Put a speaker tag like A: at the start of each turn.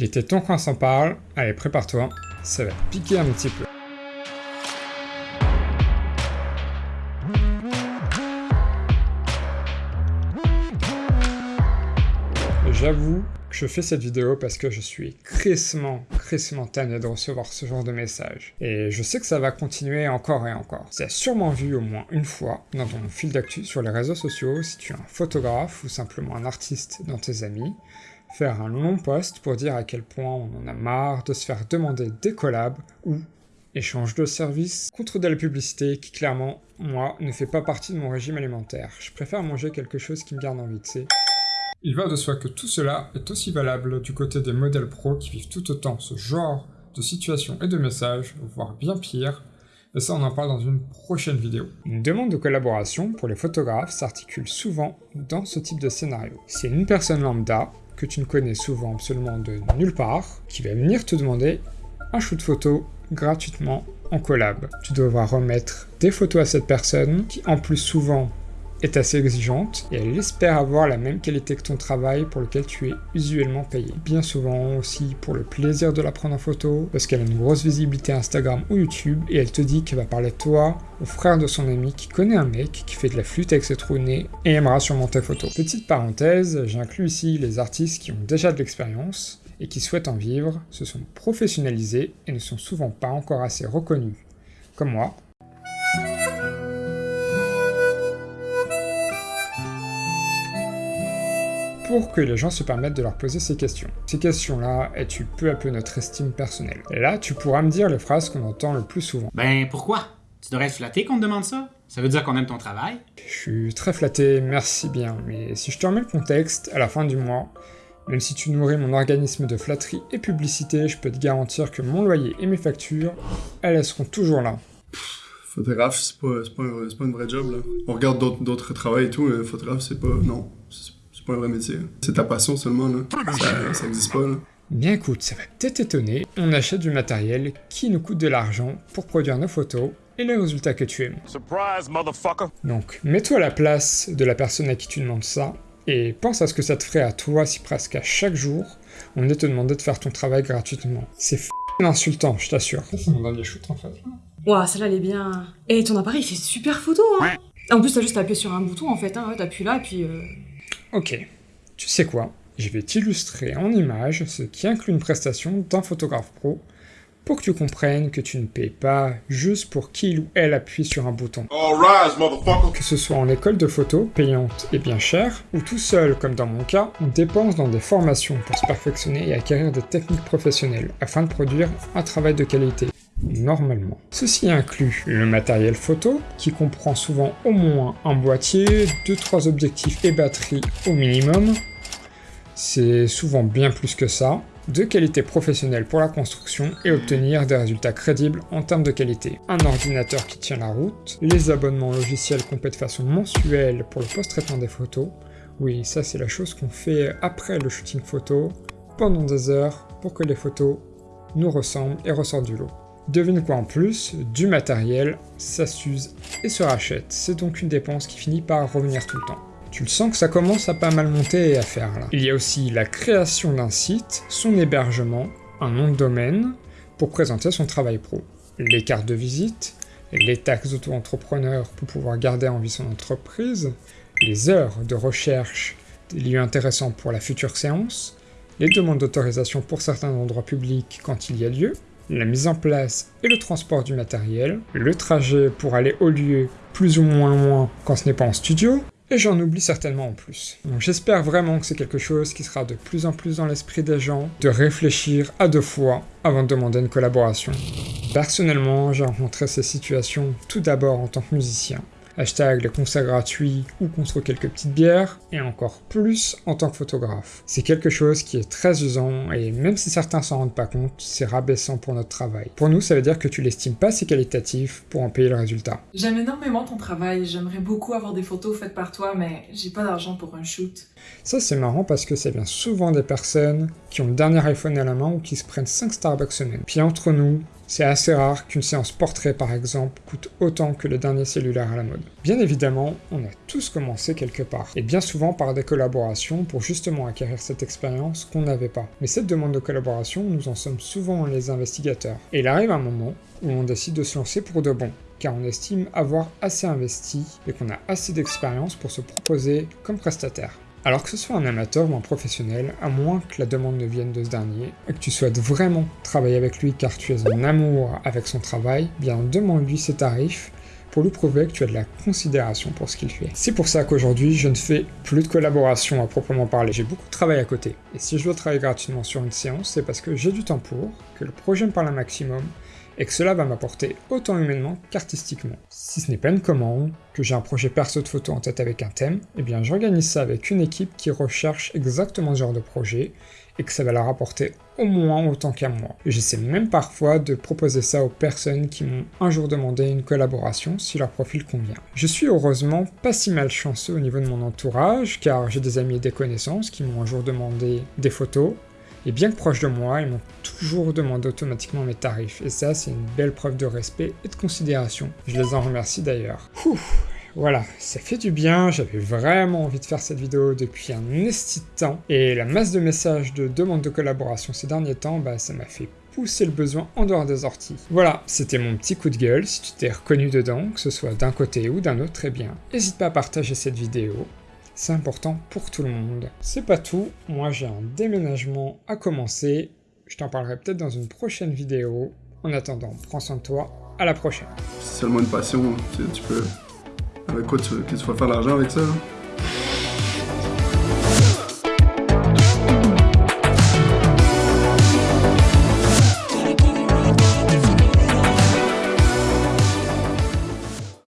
A: Il était temps qu'on s'en parle, allez prépare-toi, ça va piquer un petit peu. J'avoue que je fais cette vidéo parce que je suis crissement, crissement tanné de recevoir ce genre de messages. Et je sais que ça va continuer encore et encore. Tu as sûrement vu au moins une fois dans ton fil d'actu sur les réseaux sociaux, si tu es un photographe ou simplement un artiste dans tes amis, faire un long post pour dire à quel point on en a marre de se faire demander des collabs ou échange de services contre de la publicité qui clairement, moi, ne fait pas partie de mon régime alimentaire. Je préfère manger quelque chose qui me garde envie, tu sais. Il va de soi que tout cela est aussi valable du côté des modèles pro qui vivent tout autant ce genre de situation et de messages, voire bien pire, mais ça on en parle dans une prochaine vidéo. Une demande de collaboration pour les photographes s'articule souvent dans ce type de scénario. C'est une personne lambda, que tu ne connais souvent absolument de nulle part, qui va venir te demander un shoot photo gratuitement en collab. Tu devras remettre des photos à cette personne, qui en plus souvent est assez exigeante et elle espère avoir la même qualité que ton travail pour lequel tu es usuellement payé. Bien souvent aussi pour le plaisir de la prendre en photo, parce qu'elle a une grosse visibilité Instagram ou YouTube et elle te dit qu'elle va parler de toi au frère de son ami qui connaît un mec qui fait de la flûte avec ses trous nez et aimera sûrement tes photos. Petite parenthèse, j'inclus ici les artistes qui ont déjà de l'expérience et qui souhaitent en vivre, se sont professionnalisés et ne sont souvent pas encore assez reconnus. Comme moi, pour que les gens se permettent de leur poser ces questions. Ces questions-là tu peu à peu notre estime personnelle. Et là, tu pourras me dire les phrases qu'on entend le plus souvent.
B: Ben pourquoi? Tu devrais être flatté qu'on te demande ça Ça veut dire qu'on aime ton travail
A: Je suis très flatté, merci bien, mais si je te remets le contexte, à la fin du mois, même si tu nourris mon organisme de flatterie et publicité, je peux te garantir que mon loyer et mes factures, elles, seront toujours là.
C: photographe, c'est pas, pas, pas, un vrai job, là. On regarde d'autres travails et tout, mais photographe, c'est pas... non pas un vrai métier. C'est ta passion seulement, là. Ça, ça existe pas, là.
A: Bien écoute, ça va peut-être étonner, on achète du matériel qui nous coûte de l'argent pour produire nos photos et les résultats que tu aimes. Surprise, motherfucker. Donc, mets-toi à la place de la personne à qui tu demandes ça, et pense à ce que ça te ferait à toi si presque à chaque jour, on venait te demander de faire ton travail gratuitement. C'est f*** insultant, je t'assure.
C: C'est mon dernier shoot en fait.
D: Ouah, celle-là elle est bien... Et ton appareil fait super photo, hein En plus t'as juste appuyé sur un bouton en fait, hein, t'appuies là et puis... Euh...
A: Ok, tu sais quoi? Je vais t'illustrer en image ce qui inclut une prestation d'un photographe pro pour que tu comprennes que tu ne payes pas juste pour qu'il ou elle appuie sur un bouton. que ce soit en école de photo, payante et bien chère, ou tout seul comme dans mon cas, on dépense dans des formations pour se perfectionner et acquérir des techniques professionnelles afin de produire un travail de qualité normalement. Ceci inclut le matériel photo, qui comprend souvent au moins un boîtier, 2-3 objectifs et batterie au minimum. C'est souvent bien plus que ça, de qualité professionnelle pour la construction et obtenir des résultats crédibles en termes de qualité. Un ordinateur qui tient la route, les abonnements logiciels qu'on paie de façon mensuelle pour le post-traitement des photos, oui ça c'est la chose qu'on fait après le shooting photo, pendant des heures pour que les photos nous ressemblent et ressortent du lot. Devine quoi en plus, du matériel, ça s'use et se rachète, c'est donc une dépense qui finit par revenir tout le temps. Tu le sens que ça commence à pas mal monter et à faire là. Il y a aussi la création d'un site, son hébergement, un nom de domaine, pour présenter son travail pro. Les cartes de visite, les taxes auto-entrepreneur pour pouvoir garder en vie son entreprise, les heures de recherche des lieux intéressants pour la future séance, les demandes d'autorisation pour certains endroits publics quand il y a lieu, la mise en place et le transport du matériel, le trajet pour aller au lieu plus ou moins loin quand ce n'est pas en studio, et j'en oublie certainement en plus. Donc j'espère vraiment que c'est quelque chose qui sera de plus en plus dans l'esprit des gens, de réfléchir à deux fois avant de demander une collaboration. Personnellement, j'ai rencontré ces situations tout d'abord en tant que musicien hashtag les concerts gratuits ou contre quelques petites bières, et encore plus en tant que photographe. C'est quelque chose qui est très usant, et même si certains s'en rendent pas compte, c'est rabaissant pour notre travail. Pour nous, ça veut dire que tu l'estimes pas assez qualitatif pour en payer le résultat.
D: J'aime énormément ton travail, j'aimerais beaucoup avoir des photos faites par toi, mais j'ai pas d'argent pour un shoot.
A: Ça c'est marrant parce que ça vient souvent des personnes qui ont le dernier iPhone à la main ou qui se prennent 5 Starbucks semaine. Puis entre nous, C'est assez rare qu'une séance portrait par exemple coûte autant que le dernier cellulaire à la mode. Bien évidemment, on a tous commencé quelque part, et bien souvent par des collaborations pour justement acquérir cette expérience qu'on n'avait pas. Mais cette demande de collaboration, nous en sommes souvent les investigateurs. Et il arrive un moment où on décide de se lancer pour de bon, car on estime avoir assez investi et qu'on a assez d'expérience pour se proposer comme prestataire. Alors que ce soit un amateur ou un professionnel, à moins que la demande ne vienne de ce dernier, et que tu souhaites vraiment travailler avec lui car tu es en amour avec son travail, bien demande-lui ses tarifs pour lui prouver que tu as de la considération pour ce qu'il fait. C'est pour ça qu'aujourd'hui, je ne fais plus de collaboration à proprement parler. J'ai beaucoup de travail à côté. Et si je dois travailler gratuitement sur une séance, c'est parce que j'ai du temps pour, que le projet me parle un maximum, et que cela va m'apporter autant humainement qu'artistiquement. Si ce n'est pas une commande, que j'ai un projet perso de photo en tête avec un thème, eh bien j'organise ça avec une équipe qui recherche exactement ce genre de projet et que ça va leur apporter au moins autant qu'à moi. J'essaie même parfois de proposer ça aux personnes qui m'ont un jour demandé une collaboration si leur profil convient. Je suis heureusement pas si malchanceux au niveau de mon entourage car j'ai des amis et des connaissances qui m'ont un jour demandé des photos, et bien que proches de moi, ils m'ont toujours demandé automatiquement mes tarifs, et ça c'est une belle preuve de respect et de considération. Je les en remercie d'ailleurs. Voilà, ça fait du bien, j'avais vraiment envie de faire cette vidéo depuis un esti de temps, et la masse de messages de demandes de collaboration ces derniers temps, bah ça m'a fait pousser le besoin en dehors des orties. Voilà, c'était mon petit coup de gueule, si tu t'es reconnu dedans, que ce soit d'un côté ou d'un autre, très bien. N'hésite pas à partager cette vidéo, c'est important pour tout le monde. C'est pas tout, moi j'ai un déménagement à commencer, je t'en parlerai peut-être dans une prochaine vidéo. En attendant, prends soin de toi, à la prochaine.
C: C'est seulement une passion, tu, tu peux... Avec quoi tu, tu vas faire l'argent avec ça? hein?